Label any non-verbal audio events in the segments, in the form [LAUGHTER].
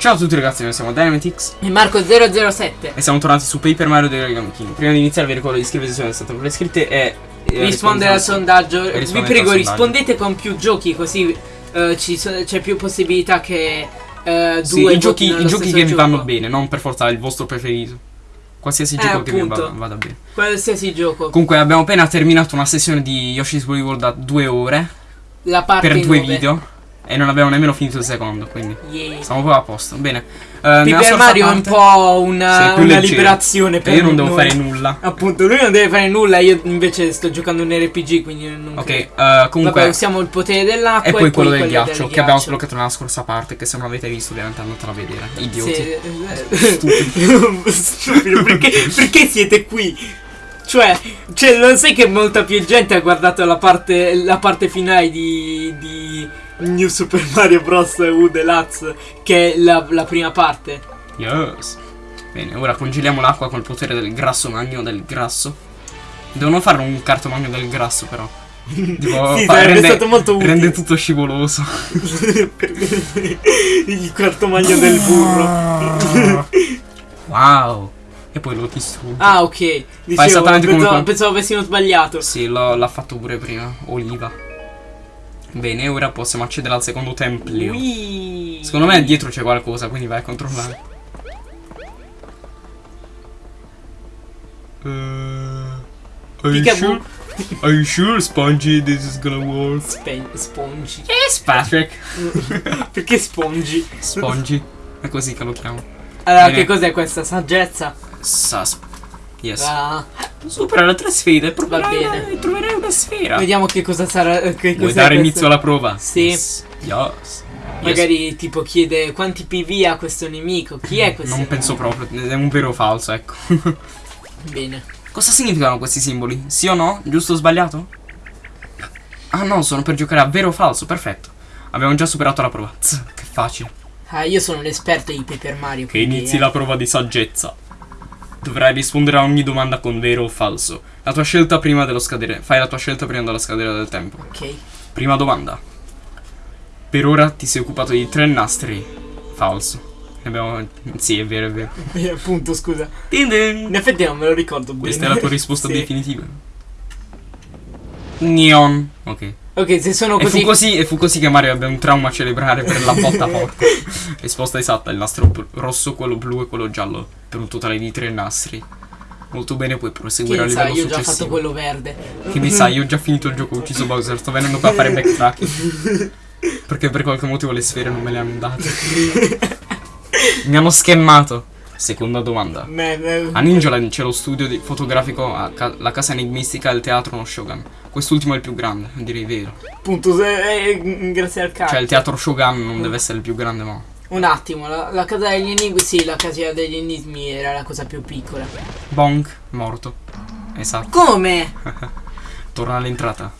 Ciao a tutti ragazzi, noi siamo Dynamitix E Marco007 e siamo tornati su Paper Mario dei Origami King. Prima di iniziare vi ricordo di iscrivervi se non siete ancora iscritti e... e Rispondere al sondaggio e Vi prego rispondete con più giochi così eh, so- c'è più possibilità che eh, Sì, due i giochi, i giochi che vi vanno bene, non per forza il vostro preferito. Qualsiasi Eh, gioco che vi appunto. vada, vada bene. Qualsiasi gioco Comunque abbiamo appena terminato una sessione di Yoshi's Woolly World da due ore La parte per due 9. video e non abbiamo nemmeno finito il secondo, quindi Yeah. siamo proprio a posto. Bene. Eh, nella Paper Mario è un po' una, una liberazione e per io non devo noi. fare nulla. Appunto lui non deve fare nulla Io invece sto giocando un RPG Quindi non Ok, eh, comunque... Vabbè usiamo il potere dell'acqua E poi quello del quello ghiaccio che abbiamo ghiaccio. sbloccato nella scorsa parte che se non avete visto ovviamente andatela a vedere. Idioti. Sì, eh, [LAUGHS] Stupido, perché, perché siete qui? Cioè, cioè, non sai che molta più gente ha guardato la parte, la parte finale di, di New Super Mario Bros. U Deluxe che è la, la prima parte. Yes. Bene, ora congeliamo l'acqua col potere del grasso magno del grasso. Devono fare un cartomagno del grasso però. [LAUGHS] Tipo, Sì, sarebbe rende, stato molto utile. rende tutto scivoloso. [LAUGHS] Il quarto magno del burro. [LAUGHS] wow. E poi lo distrugge. Ah, ok. Dicevo, esattamente come pensavo, quando- pensavo avessimo sbagliato. Sì, l'ha fatto pure prima. Oliva. Bene, ora possiamo accedere al secondo templio. Ui. Secondo me dietro c'è qualcosa, quindi vai a controllare. Uh, are you sure? Are you sure, Spongy, this is gonna work? Spen- spongi. Yes, Patrick. [LAUGHS] Perché spongi? Spongy. È così che lo chiamo. Allora, Bene. che cos'è questa saggezza? Sasp. Yes. Ah, Supera tre sfide. Va bene. E troverai una sfera. vediamo che cosa sarà. Che Vuoi dare inizio alla prova? Sì. Yes. Yes. Magari tipo chiede quanti PV ha questo nemico. Chi è questo? Non penso proprio. È un vero o falso, ecco. [LAUGHS] Bene. Cosa significano questi simboli? Sì o no? Giusto o sbagliato? Ah no, sono per giocare a vero o falso, perfetto. Abbiamo già superato la prova. Tz, che facile. Ah, io sono l'esperto di Paper Mario. Che quindi, inizi eh. la prova di saggezza. Dovrai rispondere a ogni domanda con vero o falso. La tua scelta prima dello scadere. Fai la tua scelta prima dello scadere del tempo. Ok. Prima domanda. Per ora ti sei occupato di tre nastri. Falso. Abbiamo... Sì, è vero, è vero. [LAUGHS] Appunto, scusa. Din din. In effetti non me lo ricordo bene. Questa è la tua risposta [LAUGHS] Sì. definitiva. Neon. Ok. Ok, se sono E fu, così. così, e fu così che Mario ebbe un trauma a celebrare per la botta forte. [LAUGHS] Risposta esatta: il nastro rosso, quello blu e quello giallo. Per un totale di tre nastri. Molto bene, puoi proseguire Chi a sa, livello io ho già fatto successivo. quello verde. Che mi sa, io ho già finito il gioco, ho ucciso Bowser, sto venendo qua a fare backtracking. [LAUGHS] Perché per qualche motivo le sfere non me le hanno date. mi hanno schemmato. Seconda domanda. Me- A Ninjaland c'è lo studio di- fotografico, a ca- la casa enigmistica il teatro no Shogun. Quest'ultimo è il più grande, direi vero. Appunto, se- eh, grazie al cazzo. Cioè il teatro Shogun non deve essere il più grande, ma... Un attimo, la, la casa degli enigmi, sì, la casa degli enigmi era la cosa più piccola. Bonk, morto. Esatto. Come? [LAUGHS] Torna all'entrata.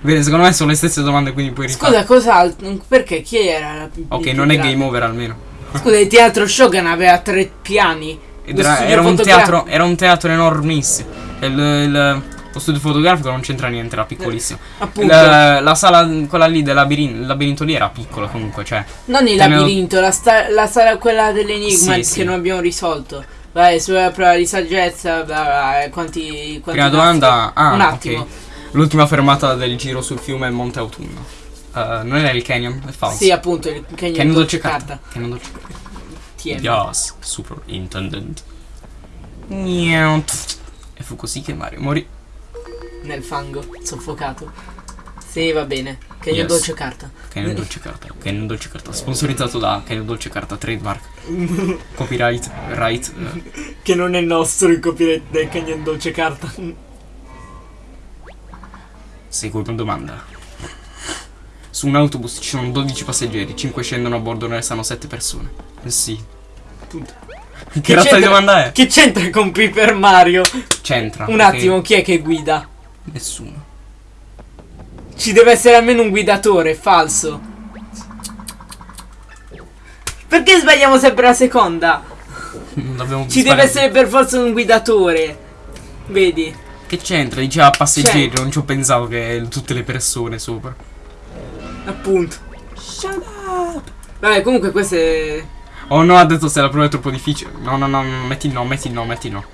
Bene, secondo me sono le stesse domande, quindi puoi rifare. Scusa, cos'altro? Perché? Chi era la più Ok, non più è grande? game over almeno. Scusa, il teatro Shogun aveva tre piani. Era, era un teatro, era un teatro enormissimo. Il, il- lo studio fotografico non c'entra niente, era piccolissimo. Appunto, La, la sala, quella lì del labirinto, labirinto lì era piccola comunque, cioè. non il labirinto, la, sta- la sala quella dell'enigma Sì, che sì. non abbiamo risolto. Vai, sulla prova di saggezza, bla bla, eh, quanti, quanti Prima domanda. Ah, Un attimo. ok. L'ultima fermata del giro sul fiume è Monte Autunno. Eh, non era il canyon? È falso. Sì, appunto, il canyon, Canyon dolce dolce carta. Canyon dolce carta. Tieni. Yes, superintendent. Niente. E fu così che Mario morì. Nel fango, soffocato. Sì, va bene. Canyon Yes. dolce carta. Canyon dolce carta. Canyon dolce carta. Sponsorizzato da Canyon dolce carta trademark. [LAUGHS] Copyright. Right. eh. Che non è nostro il copyright del canyon dolce carta. Seconda domanda. Su un autobus ci sono 12 passeggeri, 5 scendono a bordo, ne restano 7 persone. Eh sì. Appunto. Che razza di domanda è? Che c'entra con Paper Mario? C'entra. Un attimo, chi è che guida? Nessuno. Ci deve essere almeno un guidatore, falso. Perché sbagliamo sempre la seconda? Non abbiamo Ci deve essere per forza un guidatore. Vedi? Che c'entra? Diceva passeggeri, C'entra. non ci ho pensato che tutte le persone sopra. Appunto. Shut up! Vabbè, comunque questo è... Oh no, ha detto se la prova è troppo difficile. No, no, no, no, metti no, metti no, metti no.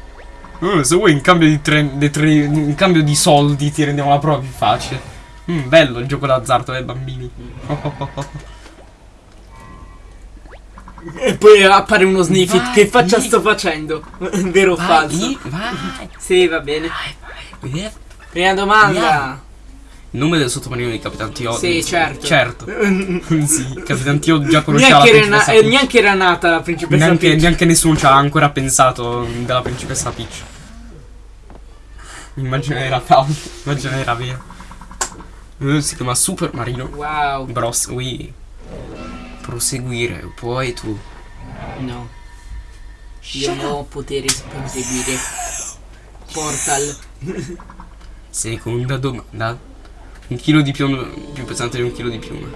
Uh, se vuoi in cambio di, tre, di tre- in cambio di soldi ti rendiamo la prova più facile. Mm, bello il gioco d'azzardo dei bambini. Oh, oh, oh, oh. E poi appare uno sniffit. Vai, che faccia sto facendo? [LAUGHS] Vero o falso? Vai, vai, Sì, va bene. vai, vai. Prima domanda. Il nome del sottomarino di Capitan Tio. Sì, certo. Certo. [LAUGHS] sì, Capitan Tio già conosceva Neanche era, na- eh, neanche era nata la principessa Neanche, Peach. neanche nessuno ci ha ancora pensato della principessa Peach. Immagina era. Immagina era vero. Eh, si chiama Super Marino Wow. Bros. Wii. Proseguire, poi tu. No. Io non ho potere proseguire. Portal. Seconda domanda. Un chilo di piume più pesante di un chilo di piume.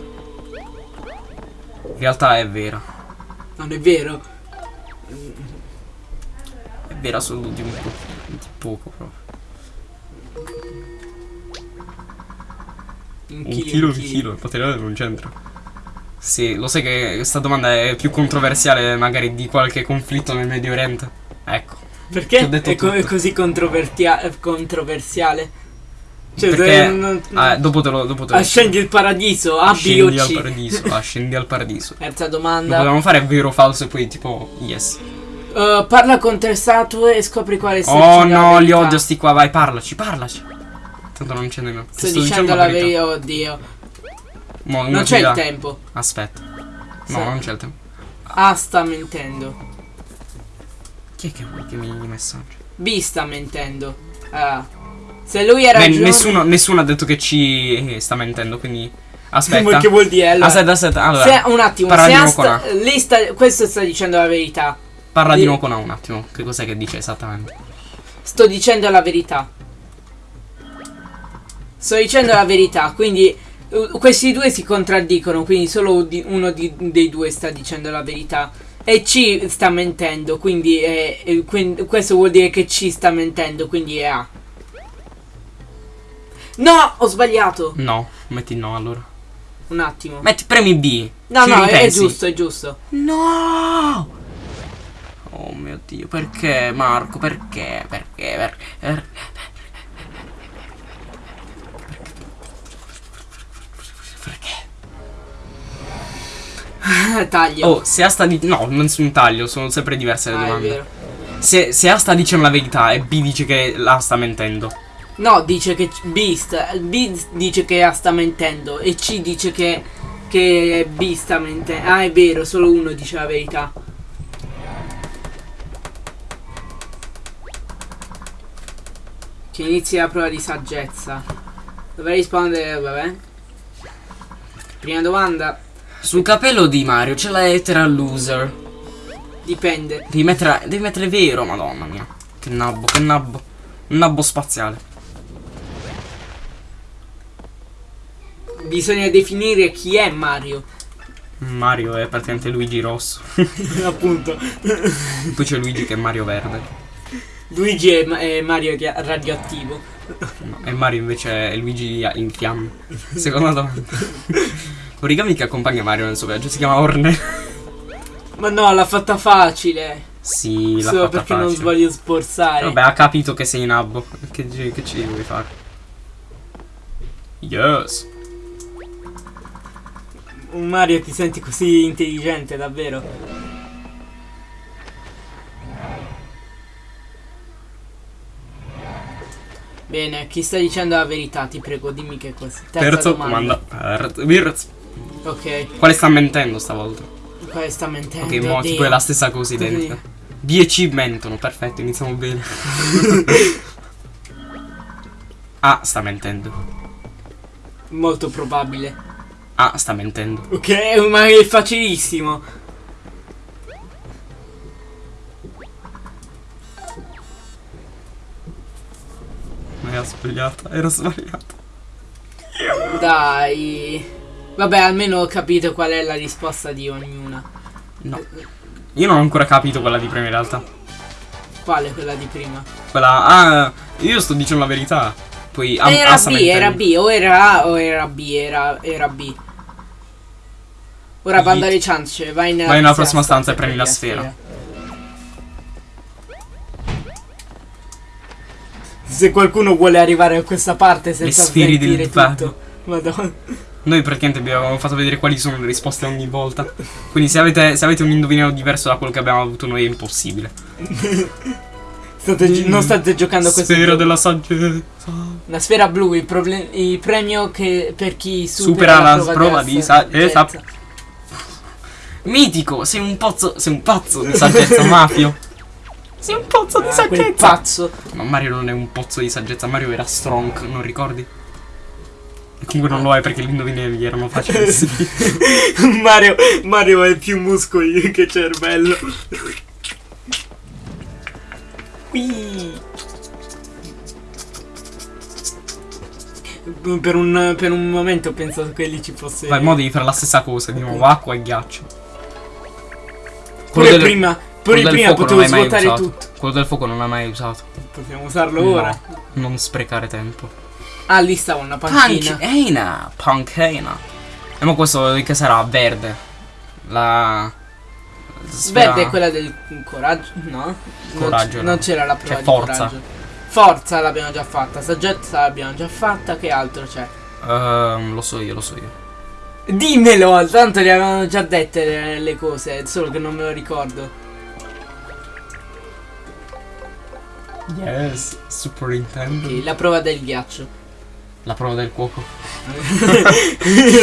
In realtà è vera. Non è vero? È vera solo di un po'. di poco proprio. Un Un chilo, chilo un di chilo, il materiale non c'entra. Sì, lo sai che questa domanda è più controversiale magari di qualche conflitto nel Medio Oriente. Ecco. Perché è, co- è così eh, controversiale? Cioè, Perché se non- ah, dopo te lo dopo te lo Ascendi il paradiso, A, B o Scendi al C. paradiso, ah, scendi al paradiso. [LAUGHS] Terza Lo domanda. potevamo fare vero o falso e poi tipo yes. Uh, parla con tre statue e scopri quale sia Oh dicendo no, li verità. odio sti qua, vai, parlaci, parlaci. Tanto non c'è nemmeno. Sto, dicendo la verità, oddio. Mo, Non c'è il tempo. Aspetta. No, Sì. non c'è il tempo. A sta mentendo. Chi è che vuoi che mi i messaggi? B sta mentendo. Ah. Se lui ha Beh, ragione. nessuno, nessuno ha detto che ci sta mentendo, quindi. Aspetta. Che vuol dire? Allora, Aspetta, aspetta. Allora, se, un attimo, parla se di sta, lei sta, questo sta dicendo la verità. parla di Sì. nuovo con A un attimo. Che cos'è che dice esattamente? Sto dicendo la verità. Sto dicendo la verità, quindi uh, questi due si contraddicono, quindi solo di- uno di- dei due sta dicendo la verità. E C sta mentendo, quindi, è- è- quin- questo vuol dire che C sta mentendo, quindi è A. No, ho sbagliato. No, metti no allora. Un attimo. Metti premi B. No, no, è, è giusto, è giusto. No! Oh mio dio, perché Marco? Perché? Perché? Perché? Per- Perché? [LAUGHS] Taglio. Oh, se A sta di... No, non sono taglio, sono sempre diverse le Ah, è domande. vero. Se, se A sta dicendo la verità e B dice che la sta mentendo. No, dice che C- B, sta, B dice che A sta mentendo e C dice che, che B sta mentendo. Ah, è vero, solo uno dice la verità. Che inizi la prova di saggezza. Dovrei rispondere, vabbè. Prima domanda, Sul capello di Mario c'è la lettera loser. dipende. Devi mettere, devi mettere vero, madonna mia. Che nabbo, che nabbo. Un nabbo spaziale. Bisogna definire chi è Mario. Mario è praticamente Luigi rosso. [LAUGHS] Appunto. Poi c'è Luigi che è Mario verde. Luigi è, è Mario che- radioattivo. No, e Mario invece è Luigi in fiamme. Seconda domanda. Origami che accompagna Mario nel suo viaggio si chiama Orne. Ma no, l'ha fatta facile. Sì, l'ha Solo fatta perché non facile. voglio sforzare. Vabbè, ha capito che sei nabbo. Che, ci- che ci vuoi fare? Yes. Un Mario ti senti così intelligente, davvero. Bene, chi sta dicendo la verità? Ti prego, dimmi che cosa. Terza, Terza domanda. domanda. Per- Virz. Ok, Quale sta mentendo stavolta? quale sta mentendo? Ok, mo tipo è la stessa cosa identica. B e C mentono, perfetto, iniziamo bene. A [LAUGHS] sta mentendo. Molto probabile. A sta mentendo. Ok, ma è facilissimo. Ma era sbagliata, era sbagliata. Dai. Vabbè, almeno ho capito qual è la risposta di ognuna. No. Io non ho ancora capito quella di prima in realtà. Quale quella di prima? Quella. Ah, io sto dicendo la verità. Poi A, era A B, sta era. B, o era A o era B, era, era B. Ora banda alle ciance, vai nella, Vai nella prossima stanza e prendi la sfera. Se qualcuno vuole arrivare a questa parte senza divario. tutto. Madonna. Noi praticamente vi avevamo fatto vedere quali sono le risposte ogni volta. Quindi se avete, se avete un indovinello diverso da quello che abbiamo avuto noi è impossibile. [LAUGHS] State gi- non state giocando a questo Sfera della saggezza. La sfera blu, il, il premio che per chi Supera supera, la prova di saggezza. Mitico, sei un pozzo. Sei un pazzo di [LAUGHS] saggezza, Mafio. Sei un pozzo di Ah, quel saggezza. pazzo. Ma Mario non è un pozzo di saggezza, Mario era strong, non ricordi? E comunque non lo è perché gli indovinelli erano facilissimi. [LAUGHS] Mario, Mario ha più muscoli che cervello. Qui. Per un, per un momento ho pensato che lì ci fosse. Ma il modo di fare la stessa cosa, di nuovo acqua e ghiaccio. Pure del- prima, pure prima potevo svuotare usato. tutto. Quello del fuoco non l'hai mai usato. Possiamo usarlo No, ora. Non sprecare tempo. Ah, lì stava una panchina. Panchina, panchina. E ma questo che sarà? Verde. La... sfera- Verde è quella del coraggio. No. Coraggio, Non, no. c'era la prova di forza. coraggio. Forza l'abbiamo già fatta. Saggezza l'abbiamo già fatta. Che altro c'è? Ehm, lo so io, lo so io. Dimmelo, tanto le avevano già dette le, le cose, solo che non me lo ricordo. Yes, superintendo. Ok, la prova del ghiaccio. La prova del cuoco.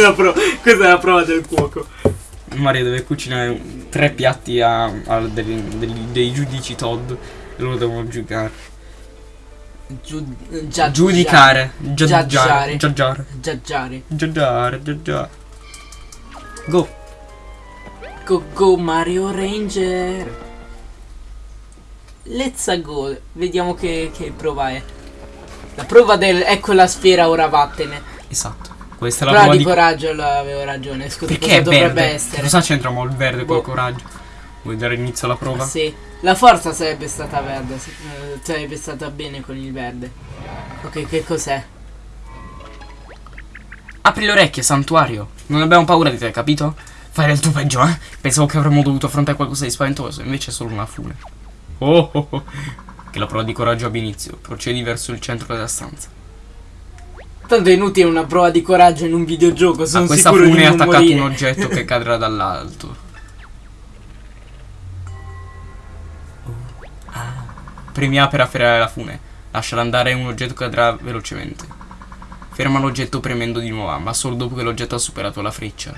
La pro- questa è la prova del cuoco. Mario deve cucinare tre piatti a, a dei, dei- dei giudici Todd e loro devono giudicare. Giu- Giudicare. Giaggiare. Giaggiare. Giaggiare. Giaggiare. Giaggiare. Go. Go go Mario Ranger. Let's go. Vediamo che, che prova è. La prova del ecco la sfera, ora vattene. Esatto. Questa è la Prova prova di coraggio, l'avevo ragione. Scusa, Perché cosa è dovrebbe verde? essere? Cosa c'entra il verde col Boh. coraggio? Vuoi dare inizio alla prova? Ah, sì. La forza sarebbe stata verde, se- eh, sarebbe stata bene con il verde. Ok, che cos'è? Apri le orecchie, santuario. Non abbiamo paura di te, capito? Fai del tuo peggio, eh? Pensavo che avremmo dovuto affrontare qualcosa di spaventoso, invece è solo una fune. Oh, oh, oh. Che la prova di coraggio abbia inizio. Procedi verso il centro della stanza. Tanto è inutile una prova di coraggio in un videogioco, A sono questa sicuro di fune è attaccato morire. un oggetto che cadrà dall'alto. Oh. Ah. Premi A per afferrare la fune. Lasciala andare un oggetto cadrà velocemente. Ferma l'oggetto premendo di nuovo A, ma solo dopo che l'oggetto ha superato la freccia.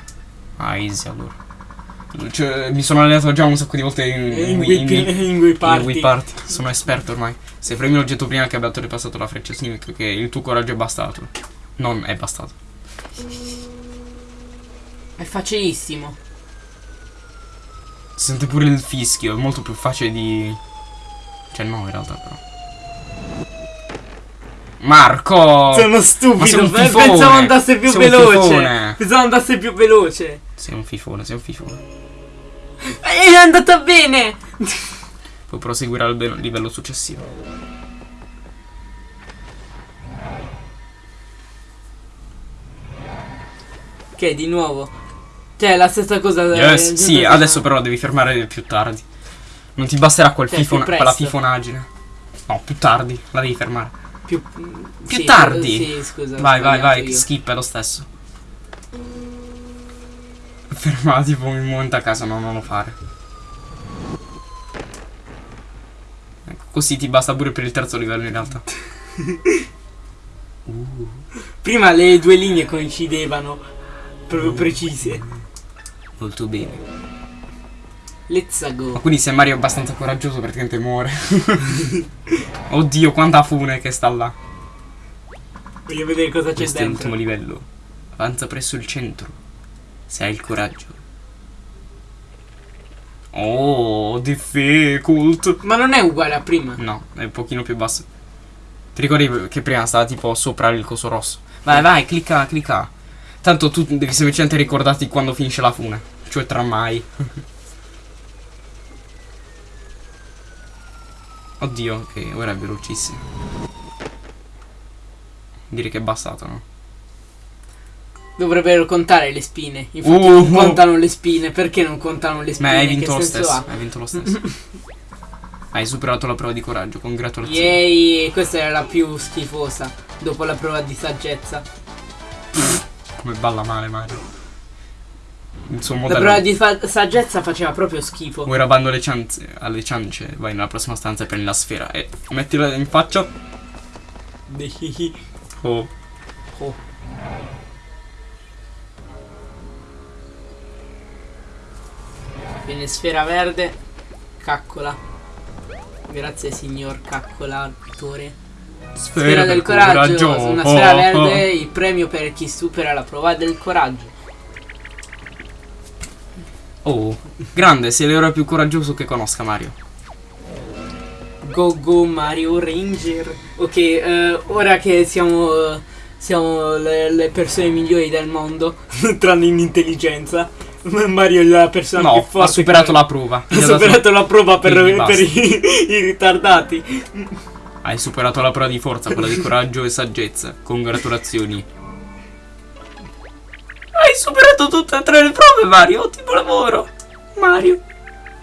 Ah, easy allora. Cioè, mi sono allenato già un sacco di volte in, In in Wii- in Wii in Party. Party. Sono esperto ormai. Se premi l'oggetto prima che abbia oltrepassato la freccia, significa che il tuo coraggio è bastato. Non è bastato. È facilissimo. Si sente pure il fischio, è molto più facile di... Cioè no, in realtà però. Marco! Sono Ma stupido, pe- fifone. pensavo andasse più veloce. fifone. Pensavo andasse più veloce. Sei un fifone, sei un fifone. È andata bene. Puoi proseguire al livello successivo. Che di nuovo. Cioè, la stessa cosa. Yes, eh, sì, giusto adesso però devi fermare più tardi. Non ti basterà quel Cioè, fifona- quella fifonaggine. No, più tardi, la devi fermare. Più, Più sì, tardi. Sì, scusa. Vai, vai, vai, io. skip è lo stesso. Fermala tipo un momento a casa, no, non lo fare. Ecco, così ti basta pure per il terzo livello in realtà. [LAUGHS] Prima le due linee coincidevano. Proprio precise. Molto bene. Let's Ma go. quindi se Mario è abbastanza coraggioso praticamente muore. [LAUGHS] Oddio, quanta fune che sta là. Voglio vedere cosa c'è Questo è dentro. l'ultimo livello. Avanza presso il centro. Se hai il coraggio. Oh, difficult. Ma non è uguale a prima. No, è un pochino più basso. Ti ricordi che prima stava tipo sopra il coso rosso? Vai, vai, clicca, clicca. Tanto tu devi semplicemente ricordarti quando finisce la fune. Cioè tra [LAUGHS] Oddio, ok, ora è velocissimo. Direi che è bastato, no? Dovrebbero contare le spine. Infatti Uh, non uh. contano le spine. Perché non contano le spine? Ma hai vinto lo stesso. ha? Hai vinto lo [LAUGHS] stesso. hai superato la prova di coraggio, congratulazioni. Yay, questa era la più schifosa. Dopo la prova di saggezza. Come balla male Mario. Il suo La modello. prova di fa- saggezza faceva proprio schifo. Vuoi rabando le ciance, alle ciance, vai nella prossima stanza e prendi la sfera e mettila in faccia. Oh. Oh. Viene sfera verde. Caccola. Grazie signor caccolatore. Sfera del coraggio. Una sfera Oh, verde, oh. il premio per chi supera la prova del coraggio. Oh, grande, sei l'eroe più coraggioso che conosca Mario. Go Go Mario Ranger. Ok, eh, ora che siamo, eh, siamo le, le persone migliori del mondo, [LAUGHS] tranne in intelligenza, [LAUGHS] Mario è la persona più No, forte. ha superato che- la prova. Ha dato- superato la prova per, per i, [LAUGHS] i ritardati. Hai superato la prova di forza, quella di coraggio e saggezza. Congratulazioni. Hai superato tutte e tre le prove, Mario. Ottimo lavoro. Mario.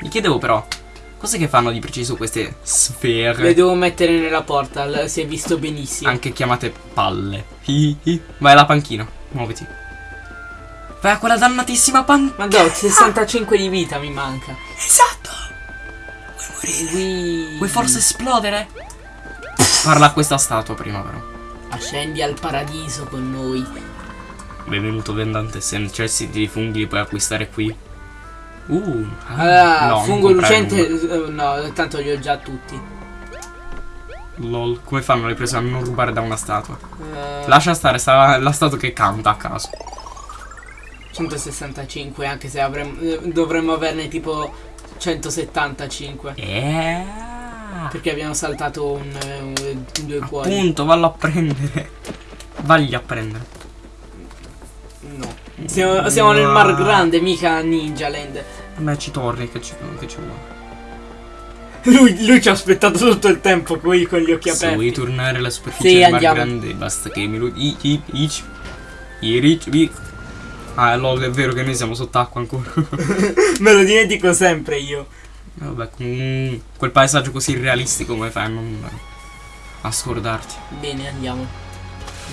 Mi chiedevo però, cos'è che fanno di preciso queste sfere? Le devo mettere nella portal, si è visto benissimo. Anche chiamate palle. Hi, hi. Vai alla panchina, muoviti. Vai a quella dannatissima panchina. Ma no, 65 di vita mi manca. Esatto. Vuoi morire? Qui. Vuoi forse esplodere? Parla a questa statua prima, però. Ascendi al paradiso con noi. Benvenuto vendante, se necessiti di funghi li puoi acquistare qui. Uh, ah, no, fungo lucente. eh, No, tanto li ho già tutti. Lol, come fanno le persone a non rubare da una statua? Eh, Lascia stare, sta la statua che canta a caso. 165, anche se avremmo, eh, dovremmo averne tipo 175. Eh. Perché abbiamo saltato un, un- due cuori. Appunto, vallo a prendere. Vagli a prendere. Siamo, siamo nel Mar Grande, mica Ninja Land. Vabbè, ci torni che ci, che ci. Lui, lui ci ha aspettato tutto il tempo qui con gli occhi Se vuoi aperti. tornare alla superficie Sì, del Mar andiamo. Grande, basta che mi lo i i i Ah, lol, è vero che noi siamo sott'acqua ancora. [LAUGHS] Me lo dimentico sempre io. Vabbè, con quel paesaggio così realistico come fai a non a scordarti? Bene, andiamo.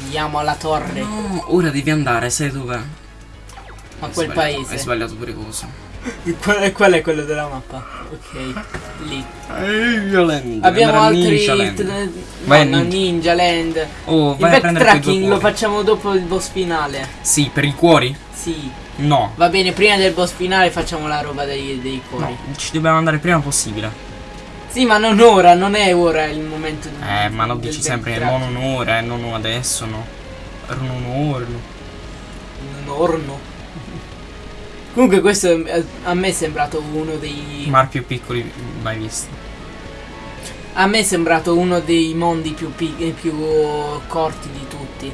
Andiamo alla torre. No, ora devi andare, sai dov'è? A quel sbagliato- Hai paese. sbagliato pure cosa. [LAUGHS] Qual, qual è quello della mappa? Ok, lì. Land. Abbiamo altri. Ninja Land. Vai no, no, Ninja. Ninja Land. Oh, Il vai due backtracking lo facciamo dopo il boss finale. Sì, per i cuori? Sì. No. Va bene, prima del boss finale facciamo la roba dei, dei cuori. No, ci dobbiamo andare il prima possibile. Sì, ma non ora, non è ora il momento di. Eh, ma lo dici sempre non un'ora, eh, non adesso, no. Non un'ora. no. Un orno. Comunque questo a me è sembrato uno dei. Mar più piccoli mai visti. A me è sembrato uno dei mondi più, pi- eh, più corti di tutti.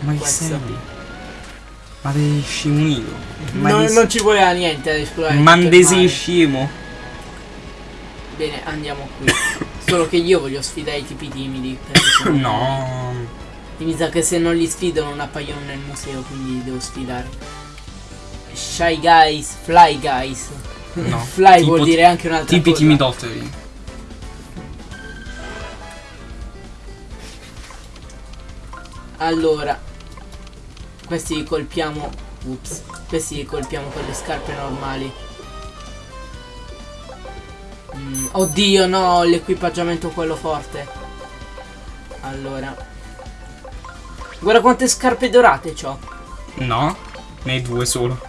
Ma Questo. Ma dei scimunico. Ma Non, ci voleva niente ad esplorare. Mandesi scemo. Bene, andiamo qui. Solo che io voglio sfidare i tipi timidi. [LAUGHS] No. Mi sa che se non li sfido non appaiono nel museo, quindi li devo sfidare. Shy guys, fly guys. No. [LAUGHS] fly vuol dire anche un'altra Tipi cosa. timidotteri. Allora, questi li colpiamo. Ups. Questi li colpiamo con le scarpe normali. Mm, oddio, no, l'equipaggiamento quello forte. Allora. Guarda quante scarpe dorate c'ho. No. Ne due solo.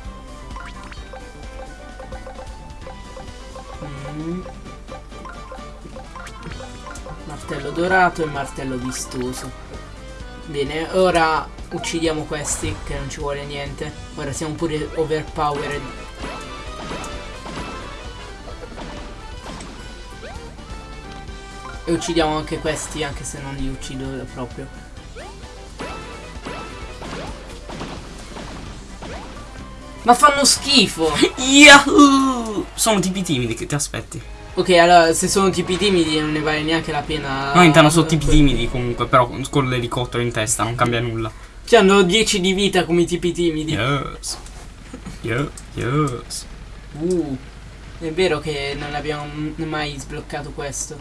Martello dorato e martello vistoso. Bene, ora uccidiamo questi che non ci vuole niente. Ora siamo pure overpowered. E uccidiamo anche questi anche se non li uccido proprio. Ma fanno schifo! [LAUGHS] Yahoo! Sono tipi timidi che ti aspetti. Ok, allora se sono tipi timidi non ne vale neanche la pena. No, intanto sono tipi timidi comunque, però con l'elicottero in testa non cambia nulla. C'hanno 10 di vita come i tipi timidi. Yes. Yes. Yes. Uh, è vero che non abbiamo mai sbloccato questo.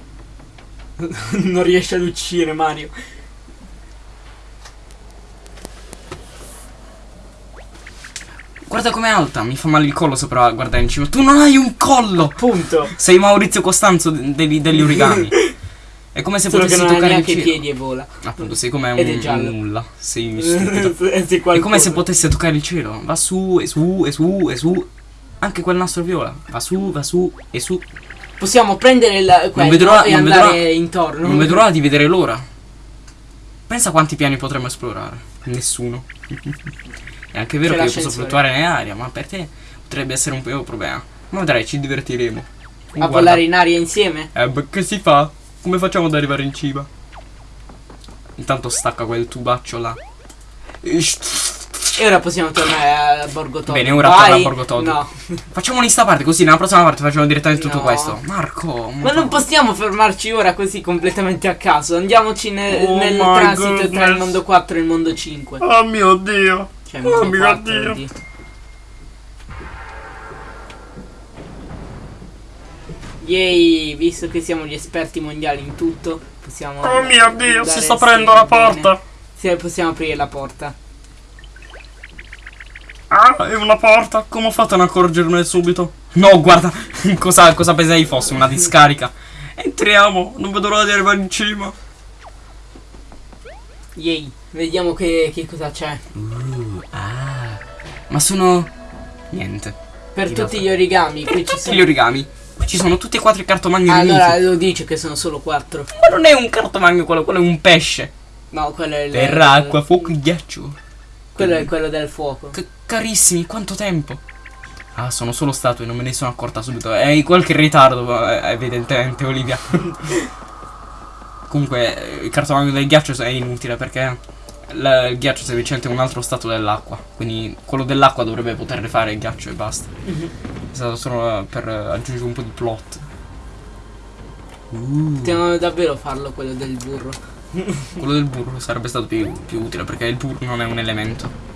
[LAUGHS] non riesce ad uccidere Mario. Guarda com'è alta, mi fa male il collo sopra guardare in cima. Tu non hai un collo! Punto. Sei Maurizio Costanzo de- degli, degli origami. [LAUGHS] È come se Solo potessi non toccare il cielo. piedi e vola. Appunto, sei come un, Ed un nulla. Sei [LAUGHS] stupido. Sì, È come se potesse toccare il cielo. Va su e su e su e su. Anche quel nastro viola. Va su, va su e su. Possiamo prendere il quello vedrò- e non andare vedrò- intorno. Non vedo l'ora di vedere l'ora. Pensa quanti piani potremmo esplorare. Nessuno. [LAUGHS] È anche vero che io posso fluttuare nell'aria, ma per te potrebbe essere un po' un problema. Ma vedrai, ci divertiremo. A Guarda. volare in aria insieme? Eh, beh, che si fa? Come facciamo ad arrivare in cima? Intanto stacca quel tubaccio là. E ora possiamo tornare a Borgo Todd. Bene, ora Vai. torna a Borgo Todd. No. [LAUGHS] Facciamo sta parte così nella prossima parte facciamo direttamente tutto No. questo. Marco, Ma non possiamo fermarci ora così completamente a caso. Andiamoci ne- Oh nel transito tra il goodness. mondo 4 e il mondo 5. Oh mio dio. Cioè, Oh mio 4 Dio. di- Yay, visto che siamo gli esperti mondiali in tutto, possiamo. Oh mio dio, si sta aprendo la insieme bene. porta. Sì, possiamo aprire la porta. Ah, è una porta. Come ho fatto a non accorgermene subito? No, guarda, [LAUGHS] cosa, cosa pensai fosse? Una discarica. Entriamo, non vedo l'ora di arrivare in cima. Yay, vediamo che, che cosa c'è. Ah. Ma sono... Niente. Per tutti gli origami, qui ci Tutti sono. gli origami. Qui ci sono tutti e quattro i cartomagni Allora riuniti. lo dice che sono solo 4. Ma non è un cartomagno quello, quello è un pesce. No, quello è il. Terra, acqua, fuoco e ghiaccio. Quello è quello del fuoco. Che carissimi, quanto tempo. Ah, sono solo statue, non me ne sono accorta subito. È in qualche ritardo, evidentemente, Olivia. [LAUGHS] Comunque, eh, il cartomagno del ghiaccio è inutile perché il ghiaccio è semplicemente un altro stato dell'acqua. Quindi quello dell'acqua dovrebbe poter fare il ghiaccio e basta. È stato solo per aggiungere un po' di plot. Uh, Potevano davvero farlo quello del burro. [LAUGHS] quello del burro sarebbe stato più, più utile perché il burro non è un elemento.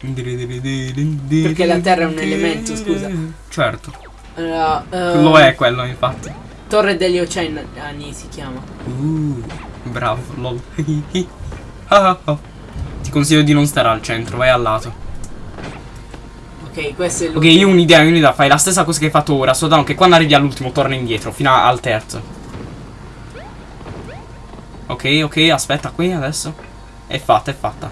Perché la terra è un elemento, scusa. Certo, Allora, eh, lo è quello infatti. Torre degli Oceani si chiama. Uh, bravo, lol. [LAUGHS] Ah, ah. Ti consiglio di non stare al centro, vai al lato. Ok, questo è Ok, l'ultimo. io ho un'idea, un'idea, fai la stessa cosa che hai fatto ora, soltanto che quando arrivi all'ultimo torna indietro, fino al terzo. Ok, ok, aspetta qui adesso. È fatta, è fatta.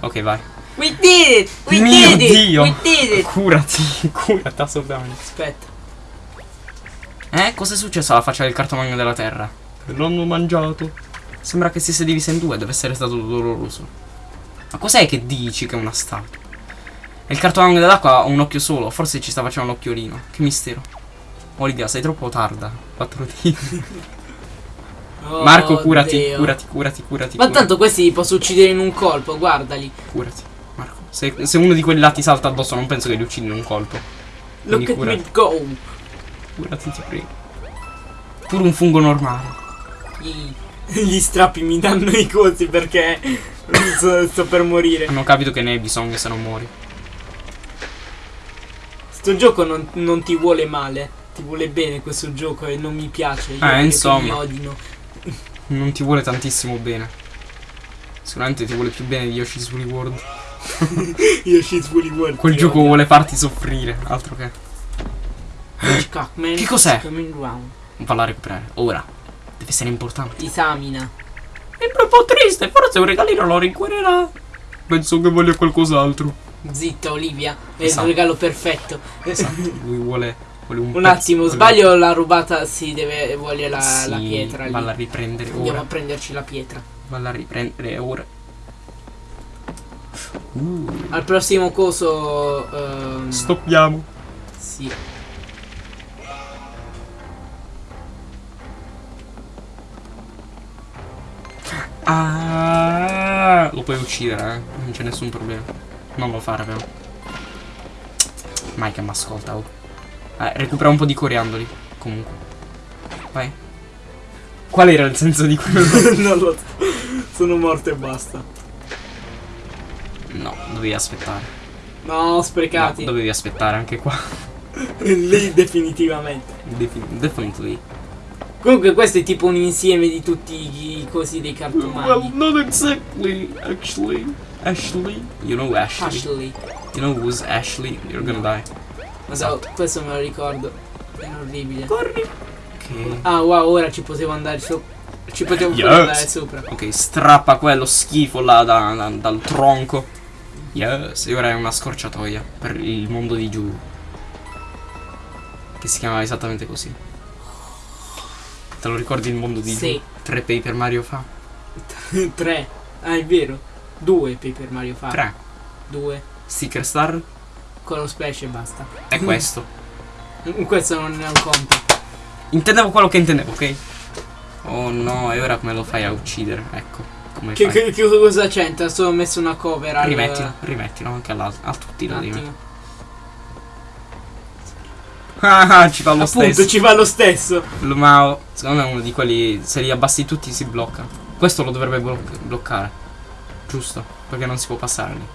Ok, vai. We did it! We Mio did it! Dio! We did it! Curati, [LAUGHS] curati assolutamente. Aspetta. Eh, cosa è successo alla faccia del cartomagno della terra? L'hanno mangiato. Sembra che si sia divisa in due, deve essere stato doloroso. Ma cos'è che dici che è una statua? E il cartomagno dell'acqua ha un occhio solo, forse ci sta facendo un occhiolino. Che mistero. Olivia, sei troppo tarda. 4 D. [LAUGHS] Oh, Marco, curati, Dio. curati, curati, curati. Ma curati, tanto questi li posso uccidere in un colpo, guardali. curati. Marco, se, se uno di quelli là ti salta addosso, non penso che li uccidi in un colpo. Look Quindi at curati. me go. Curati, ti prego. Pure un fungo normale. Gli, [LAUGHS] gli strappi mi danno i cosi perché sto, sto per morire. Hanno capito che ne hai bisogno se non muori. Sto gioco non, non ti vuole male. Ti vuole bene questo gioco e non mi piace. Io Eh, insomma. Mi odino. Non ti vuole tantissimo bene. Sicuramente ti vuole più bene di Yoshi's Woolly World. [LAUGHS] Ci svoli world. Quel gioco odio. vuole farti soffrire, altro che. Hitchcock, man, Che cos'è? round. Falla recuperare. Ora. Deve essere importante. Esamina. È proprio triste, forse un regalino lo rincuorerà. Penso che voglia qualcos'altro. Zitta Olivia, è Esatto. il regalo perfetto. Esatto. [LAUGHS] Lui vuole. vuole un Un pezzo- attimo, vuole- sbaglio la rubata, si deve, vuole la, Sì, la pietra lì. Valla a riprendere Andiamo ora. a prenderci la pietra. Valla a riprendere ora. Uh, Al prossimo coso... ehm, stoppiamo. Sì. Ah, lo puoi uccidere, eh. Non c'è nessun problema. Non lo fare, però. Mai che mi ascolta, oh. Eh, recupera un po' di coriandoli. Comunque. Vai. Qual era il senso di quello? [LAUGHS] non lo so. Sono morto e basta. No, dovevi aspettare. No, No, sprecati. dovevi aspettare anche qua. [LAUGHS] Lì definitivamente. Defi- definitely. Comunque questo è tipo un insieme di tutti i cosi dei cartomagni. not exactly, actually. Ashley? You know Ashley? Ashley. You know who's Ashley? You're gonna die. Ma so, questo me lo ricordo. È orribile. Corri. Ok. Ah wow, ora ci potevo andare sopra. Ci potevo Yes. andare sopra. Ok, strappa quello schifo là da- da- dal tronco. Yes, e ora è una scorciatoia per il mondo di giù. Che si chiamava esattamente così. Te lo ricordi il mondo di Sì. Tre Paper Mario fa? [LAUGHS] Tre. Ah, è vero. Due Paper Mario fa. Tre. Due. Sticker Star Con lo splash e basta. è questo. Questo non è un conto. Intendevo quello che intendevo, ok? Oh no, e ora come lo fai a uccidere? Ecco, come Che, fai? che, che cosa c'entra? Solo messo una cover al... Rimettilo, rimettilo anche alla- a tutti lo attimo. Ah, ah, ci fa lo Appunto, stesso. ci fa lo stesso. Lo Mao, secondo me è uno di quelli, se li abbassi tutti si blocca. Questo lo dovrebbe bloc- bloccare. Giusto, perché non si può passare lì.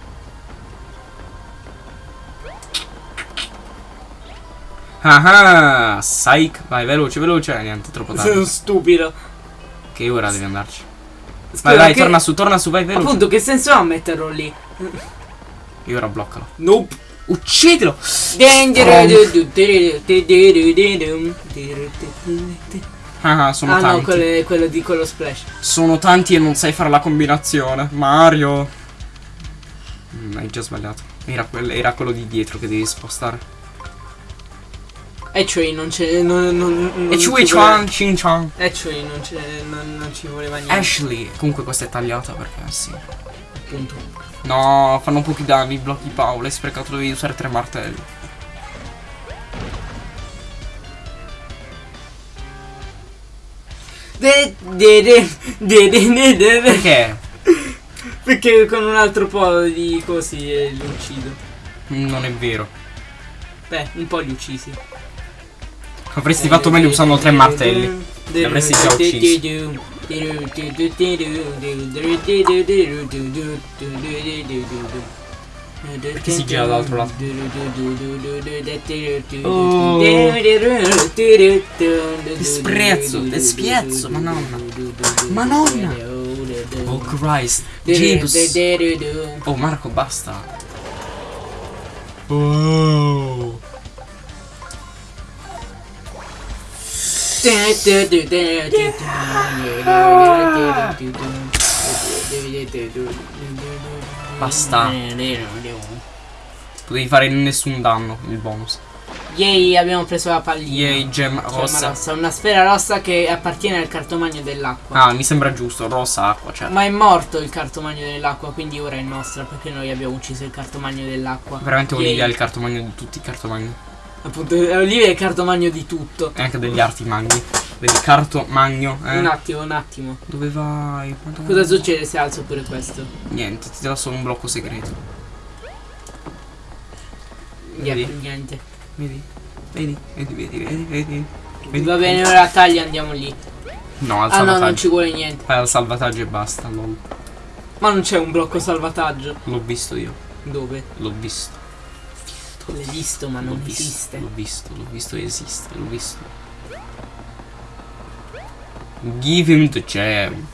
Ah ah, psych, vai veloce, veloce, niente, troppo Sono tardi. stupido. Che ora devi andarci. Scusa, Vai, vai, che- torna su, torna su, vai veloce. Appunto, che senso ha metterlo lì? E ora bloccalo. Nope. Uccidilo! Ah, ah, sono Ah no, tanti. quello, è quello di quello splash. Sono tanti e non sai fare la combinazione. Mario. Mm, hai già sbagliato. Era, era quello di dietro che devi spostare. E cioè non c'è. Non, non, non E ci Chui voleva- Chuan, Chin Chuan. E cioè non, c'è, non, non ci voleva niente. Ashley. Comunque questa è tagliata perché sì. Appunto. No, fanno pochi danni, blocchi Paolo. Hai sprecato, dovevi usare tre martelli. De- de- de- de- de- de- Perché? Perché con un altro po' di così eh, li uccido. Mm, Non è vero. Beh, un po' li uccisi. Avresti fatto meglio usando tre martelli. Li avresti già uccisi. Perché si gira dall'altro lato? Oh. Disprezzo, despiezzo, madonna. Madonna. Oh Christ. Jesus. Oh Marco, basta. Oh. Basta. Potevi fare nessun danno il bonus. Yay, abbiamo preso la pallina. Yay, gem Gemma rossa. rossa, una sfera rossa che appartiene al cartomagno dell'acqua. Ah, mi sembra giusto, rossa acqua, cioè. Ma è morto il cartomagno dell'acqua, quindi ora è nostra perché noi abbiamo ucciso il cartomagno dell'acqua. Veramente è il cartomagno di tutti i cartomagni. Appunto, Olivia è il cartomagno di tutto. E anche degli arti magni. Vedi, cartomagno, eh. Un attimo, un attimo. Dove vai? Madonna. Cosa succede se alzo pure questo? Niente, ti dà solo un blocco segreto. Niente, Vedi? niente. Vedi? Vedi? Vedi, vedi, vedi, vedi. Vedi? Va bene, ora taglia andiamo lì. No, al Ah no, non salvataggio. ci vuole niente. Fai al salvataggio e basta, lol. Ma non c'è un blocco salvataggio. L'ho visto io. Dove? L'ho visto. L'hai visto, ma non visto. esiste. L'ho visto, l'ho visto, esiste, l'ho visto. Give him the gem.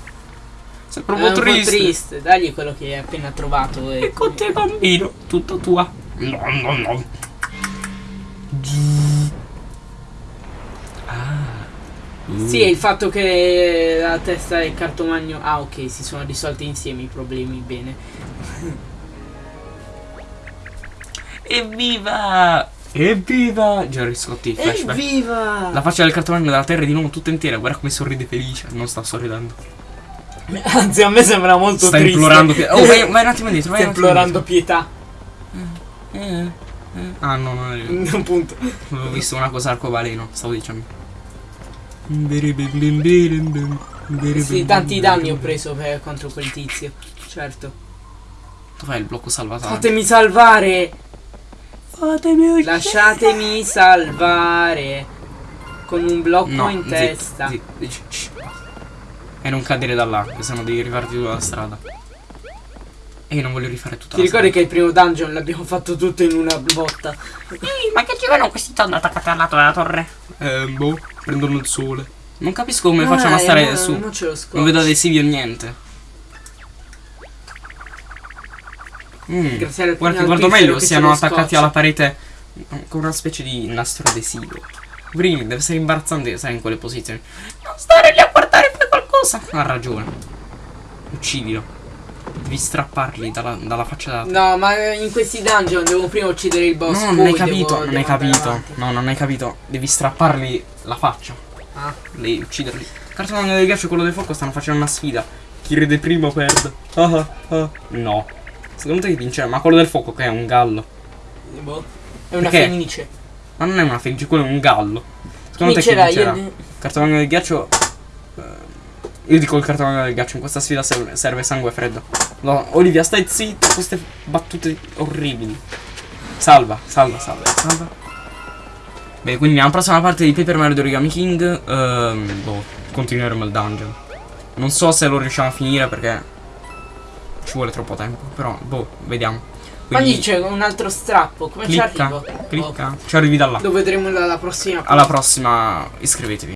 Sei È proprio triste. triste. Dagli quello che hai appena trovato. E E con te bambino, tutta tua. No, no, no. Ah. Sì, e il fatto che la testa del cartomagno. Ah, ok, si sono risolti insieme i problemi. Bene. Evviva! Evviva! Jerry Scotti, flashback. Evviva! La faccia del cartomagno della terra è di nuovo tutta intera. Guarda come sorride felice. Non sta sorridendo. Anzi, a me sembra molto sta triste. implorando pietà. Oh, vai, [LAUGHS] vai un attimo indietro. Vai Sta un implorando pietà. indietro. Eh, eh. Ah, no, non è vero. [LAUGHS] Appunto. Avevo visto una cosa arcobaleno. Stavo dicendo. Sì, tanti danni ho preso per, contro quel tizio. Certo. Dov'è il blocco salvataggio? Fatemi salvare! Fatemi Lasciatemi salvare! Con un blocco No, in zitto, testa. zitto, basta. E non cadere da là, che sennò devi rifarti tutta la strada. E io non voglio rifare tutta Ti la ricordi che il primo dungeon l'abbiamo fatto tutto in una botta? Ehi, ma che ci vanno questi tonno attaccati al lato della torre? strada. Eh, boh, prendono il sole. Non capisco come Ah, facciano a eh, stare no, su. Non ce lo scotch. Non vedo adesivi o niente. Mm. Grazie al Guarda, guardo meglio, siano attaccati alla parete con una specie di nastro adesivo. Brini, deve essere imbarazzante stare in quelle posizioni. Non stare lì a guardare fai qualcosa. Ha ragione. Uccidilo. Devi strapparli dalla, dalla faccia da. No, ma in questi dungeon devo prima uccidere il boss. No, non hai devo- capito, non devo hai andare capito. avanti. No, non hai capito. Devi strapparli la faccia. Ah. Devi ucciderli. Cartone del ghiaccio e quello del fuoco stanno facendo una sfida. Chi ride prima perde. Ah, ah, ah. No. Secondo te chi vince? Ma quello del fuoco che è un gallo. Boh. È una Perché? fenice. Ma non è una fenice, quello è un gallo. Secondo te chi Vincerà, vincerà? io... Cartone del ghiaccio. eh, Io dico il cartone del ghiaccio. In questa sfida serve, serve sangue freddo. No, Olivia, stai zitto. Queste battute orribili. Salva, salva, salva, salva. Beh, quindi nella prossima parte di Paper Mario Origami King. ehm, boh, continueremo il dungeon. Non so se lo riusciamo a finire perché. Ci vuole troppo tempo. Però, boh, vediamo. Ma lì Quindi, c'è un altro strappo. Come ci clicca, arrivo? clicca. Ci arrivi da là. Lo vedremo alla prossima. Alla prossima, iscrivetevi.